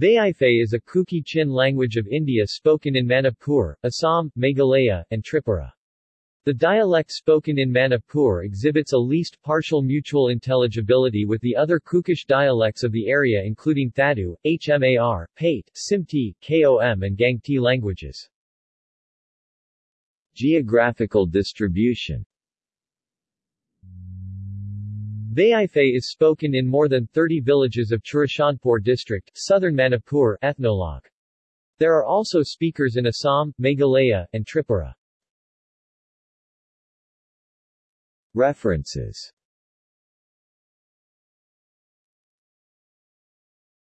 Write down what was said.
Vaiphei is a Kuki-Chin language of India spoken in Manipur, Assam, Meghalaya, and Tripura. The dialect spoken in Manipur exhibits a least partial mutual intelligibility with the other Kukish dialects of the area including Thadou, Hmar, Paite, Simte, Kom and Gangte languages. Geographical distribution Vaiphei is spoken in more than 30 villages of Churachandpur district, southern Manipur ethnologue. There are also speakers in Assam, Meghalaya, and Tripura. References